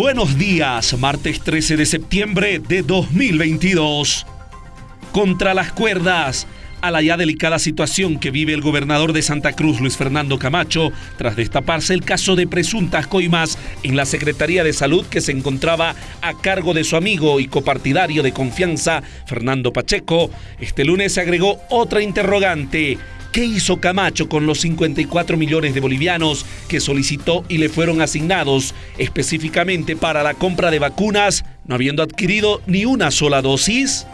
Buenos días, martes 13 de septiembre de 2022. Contra las cuerdas, a la ya delicada situación que vive el gobernador de Santa Cruz, Luis Fernando Camacho, tras destaparse el caso de presuntas coimas en la Secretaría de Salud que se encontraba a cargo de su amigo y copartidario de confianza, Fernando Pacheco, este lunes se agregó otra interrogante. ¿Qué hizo Camacho con los 54 millones de bolivianos que solicitó y le fueron asignados específicamente para la compra de vacunas, no habiendo adquirido ni una sola dosis?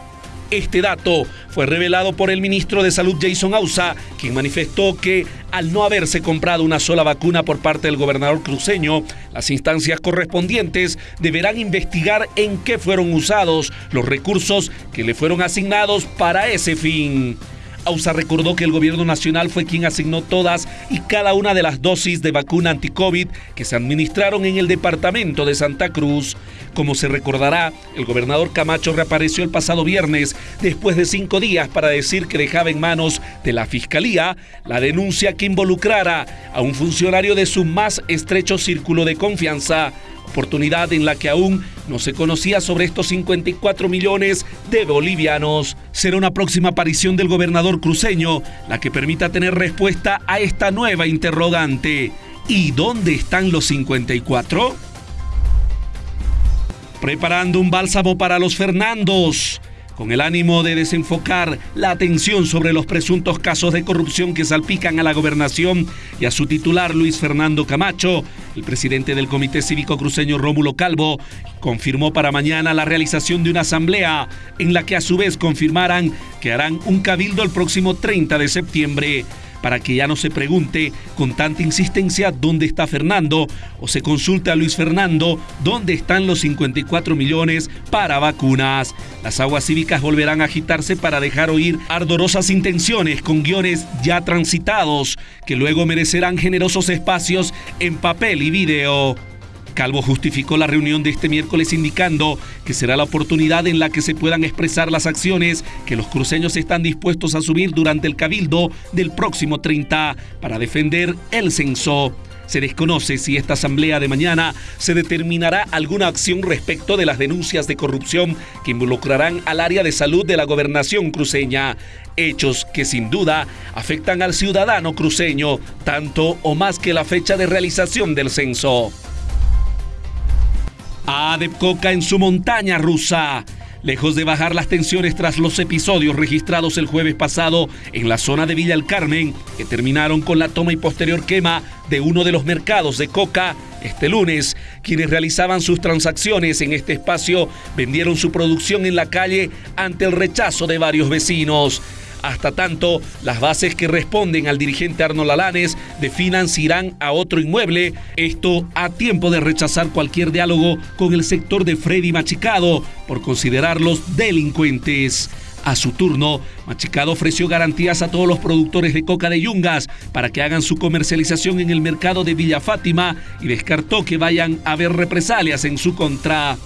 Este dato fue revelado por el ministro de Salud Jason Ausa, quien manifestó que al no haberse comprado una sola vacuna por parte del gobernador cruceño, las instancias correspondientes deberán investigar en qué fueron usados los recursos que le fueron asignados para ese fin. AUSA recordó que el gobierno nacional fue quien asignó todas y cada una de las dosis de vacuna anti-COVID que se administraron en el departamento de Santa Cruz. Como se recordará, el gobernador Camacho reapareció el pasado viernes después de cinco días para decir que dejaba en manos de la Fiscalía la denuncia que involucrara a un funcionario de su más estrecho círculo de confianza oportunidad en la que aún no se conocía sobre estos 54 millones de bolivianos. Será una próxima aparición del gobernador cruceño la que permita tener respuesta a esta nueva interrogante. ¿Y dónde están los 54? Preparando un bálsamo para los Fernandos con el ánimo de desenfocar la atención sobre los presuntos casos de corrupción que salpican a la gobernación y a su titular Luis Fernando Camacho, el presidente del Comité Cívico Cruceño Rómulo Calvo confirmó para mañana la realización de una asamblea en la que a su vez confirmarán que harán un cabildo el próximo 30 de septiembre para que ya no se pregunte con tanta insistencia dónde está Fernando o se consulte a Luis Fernando dónde están los 54 millones para vacunas. Las aguas cívicas volverán a agitarse para dejar oír ardorosas intenciones con guiones ya transitados que luego merecerán generosos espacios en papel y video. Calvo justificó la reunión de este miércoles indicando que será la oportunidad en la que se puedan expresar las acciones que los cruceños están dispuestos a asumir durante el cabildo del próximo 30 para defender el censo. Se desconoce si esta asamblea de mañana se determinará alguna acción respecto de las denuncias de corrupción que involucrarán al área de salud de la gobernación cruceña, hechos que sin duda afectan al ciudadano cruceño, tanto o más que la fecha de realización del censo. Adepcoca en su montaña rusa. Lejos de bajar las tensiones tras los episodios registrados el jueves pasado en la zona de Villa El Carmen, que terminaron con la toma y posterior quema de uno de los mercados de coca, este lunes, quienes realizaban sus transacciones en este espacio vendieron su producción en la calle ante el rechazo de varios vecinos. Hasta tanto, las bases que responden al dirigente Arnold Alanes definan si irán a otro inmueble, esto a tiempo de rechazar cualquier diálogo con el sector de Freddy Machicado por considerarlos delincuentes. A su turno, Machicado ofreció garantías a todos los productores de coca de Yungas para que hagan su comercialización en el mercado de Villa Fátima y descartó que vayan a haber represalias en su contra.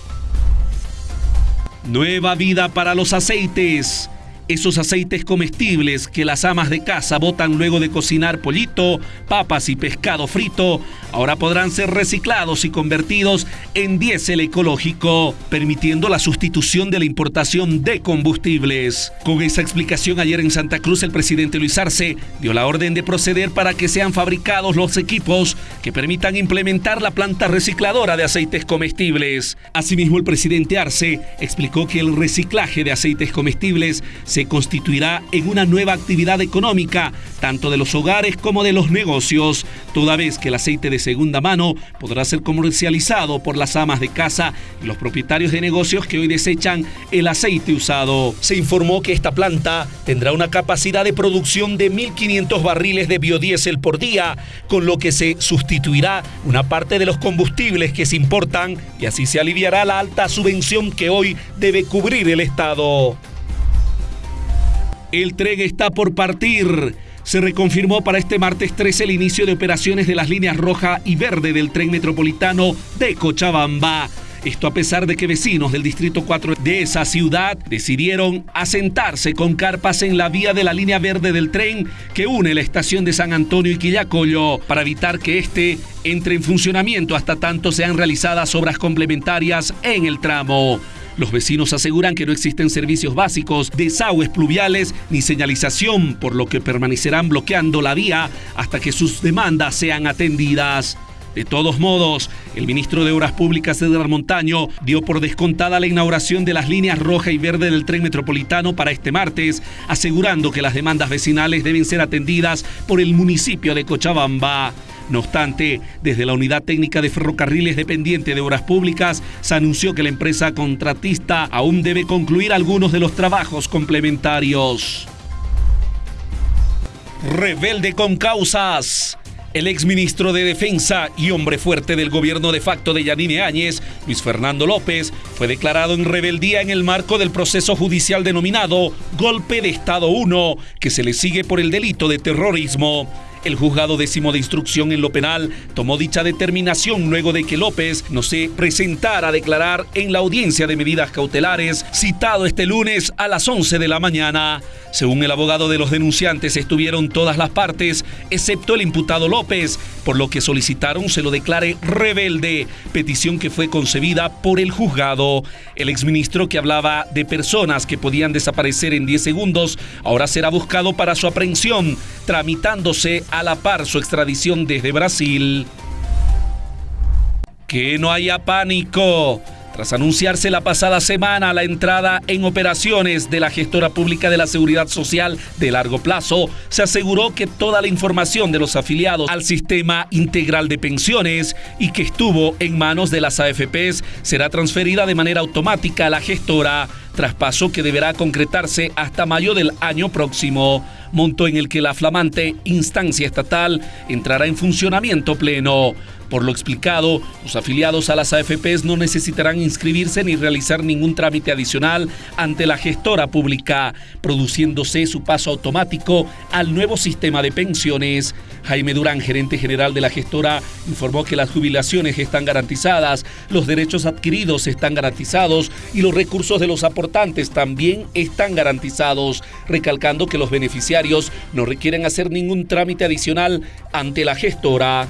Nueva vida para los aceites esos aceites comestibles que las amas de casa botan luego de cocinar pollito, papas y pescado frito, ahora podrán ser reciclados y convertidos en diésel ecológico, permitiendo la sustitución de la importación de combustibles. Con esa explicación ayer en Santa Cruz el presidente Luis Arce dio la orden de proceder para que sean fabricados los equipos que permitan implementar la planta recicladora de aceites comestibles. Asimismo el presidente Arce explicó que el reciclaje de aceites comestibles se constituirá en una nueva actividad económica, tanto de los hogares como de los negocios, toda vez que el aceite de segunda mano podrá ser comercializado por las amas de casa y los propietarios de negocios que hoy desechan el aceite usado. Se informó que esta planta tendrá una capacidad de producción de 1.500 barriles de biodiesel por día, con lo que se sustituirá una parte de los combustibles que se importan y así se aliviará la alta subvención que hoy debe cubrir el Estado. El tren está por partir. Se reconfirmó para este martes 13 el inicio de operaciones de las líneas roja y verde del tren metropolitano de Cochabamba. Esto a pesar de que vecinos del Distrito 4 de esa ciudad decidieron asentarse con carpas en la vía de la línea verde del tren que une la estación de San Antonio y Quillacollo para evitar que este entre en funcionamiento hasta tanto sean realizadas obras complementarias en el tramo. Los vecinos aseguran que no existen servicios básicos, desagües pluviales ni señalización, por lo que permanecerán bloqueando la vía hasta que sus demandas sean atendidas. De todos modos, el ministro de Obras Públicas, Edgar Montaño, dio por descontada la inauguración de las líneas roja y verde del tren metropolitano para este martes, asegurando que las demandas vecinales deben ser atendidas por el municipio de Cochabamba. No obstante, desde la Unidad Técnica de Ferrocarriles dependiente de Obras Públicas, se anunció que la empresa contratista aún debe concluir algunos de los trabajos complementarios. Rebelde con causas. El exministro de Defensa y hombre fuerte del gobierno de facto de Yanine Áñez, Luis Fernando López, fue declarado en rebeldía en el marco del proceso judicial denominado Golpe de Estado 1, que se le sigue por el delito de terrorismo. El juzgado décimo de instrucción en lo penal tomó dicha determinación luego de que López no se presentara a declarar en la audiencia de medidas cautelares citado este lunes a las 11 de la mañana. Según el abogado de los denunciantes, estuvieron todas las partes, excepto el imputado López, por lo que solicitaron se lo declare rebelde, petición que fue concebida por el juzgado. El exministro que hablaba de personas que podían desaparecer en 10 segundos, ahora será buscado para su aprehensión, tramitándose a la par su extradición desde Brasil. Que no haya pánico. Tras anunciarse la pasada semana la entrada en operaciones de la gestora pública de la Seguridad Social de largo plazo, se aseguró que toda la información de los afiliados al sistema integral de pensiones y que estuvo en manos de las AFPs será transferida de manera automática a la gestora, traspaso que deberá concretarse hasta mayo del año próximo monto en el que la flamante instancia estatal entrará en funcionamiento pleno. Por lo explicado, los afiliados a las AFPs no necesitarán inscribirse ni realizar ningún trámite adicional ante la gestora pública, produciéndose su paso automático al nuevo sistema de pensiones. Jaime Durán, gerente general de la gestora, informó que las jubilaciones están garantizadas, los derechos adquiridos están garantizados y los recursos de los aportantes también están garantizados, recalcando que los beneficiarios no requieren hacer ningún trámite adicional ante la gestora.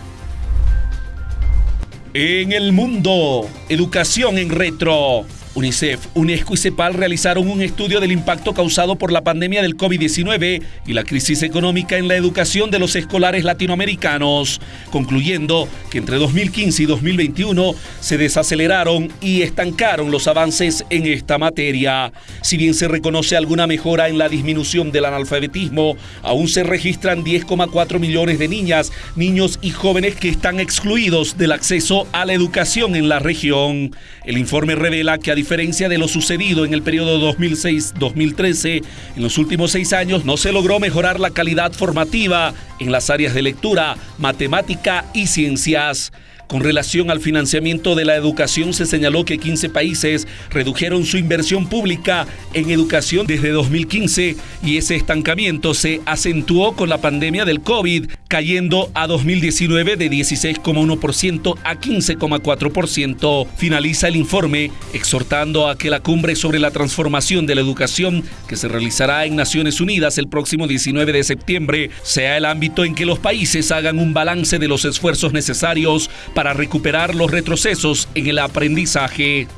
En el mundo, educación en retro. UNICEF, UNESCO y CEPAL realizaron un estudio del impacto causado por la pandemia del COVID-19 y la crisis económica en la educación de los escolares latinoamericanos, concluyendo que entre 2015 y 2021 se desaceleraron y estancaron los avances en esta materia. Si bien se reconoce alguna mejora en la disminución del analfabetismo, aún se registran 10,4 millones de niñas, niños y jóvenes que están excluidos del acceso a la educación en la región. El informe revela que a diferencia de lo sucedido en el periodo 2006-2013, en los últimos seis años no se logró mejorar la calidad formativa en las áreas de lectura, matemática y ciencias. Con relación al financiamiento de la educación, se señaló que 15 países redujeron su inversión pública en educación desde 2015 y ese estancamiento se acentuó con la pandemia del COVID, cayendo a 2019 de 16,1% a 15,4%. Finaliza el informe exhortando a que la cumbre sobre la transformación de la educación que se realizará en Naciones Unidas el próximo 19 de septiembre sea el ámbito en que los países hagan un balance de los esfuerzos necesarios para recuperar los retrocesos en el aprendizaje.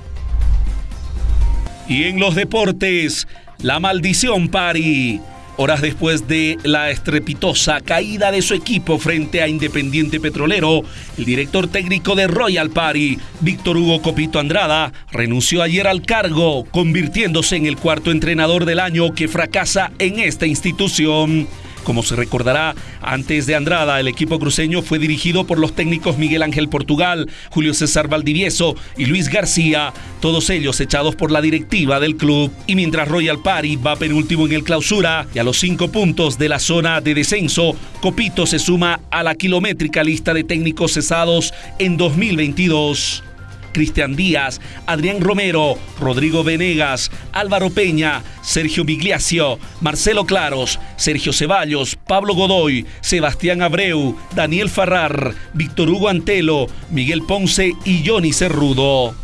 Y en los deportes, la maldición Pari. Horas después de la estrepitosa caída de su equipo frente a Independiente Petrolero, el director técnico de Royal Party, Víctor Hugo Copito Andrada, renunció ayer al cargo, convirtiéndose en el cuarto entrenador del año que fracasa en esta institución. Como se recordará, antes de Andrada, el equipo cruceño fue dirigido por los técnicos Miguel Ángel Portugal, Julio César Valdivieso y Luis García, todos ellos echados por la directiva del club. Y mientras Royal Party va penúltimo en el clausura y a los cinco puntos de la zona de descenso, Copito se suma a la kilométrica lista de técnicos cesados en 2022. Cristian Díaz, Adrián Romero, Rodrigo Venegas, Álvaro Peña, Sergio Migliacio, Marcelo Claros, Sergio Ceballos, Pablo Godoy, Sebastián Abreu, Daniel Farrar, Víctor Hugo Antelo, Miguel Ponce y Johnny Cerrudo.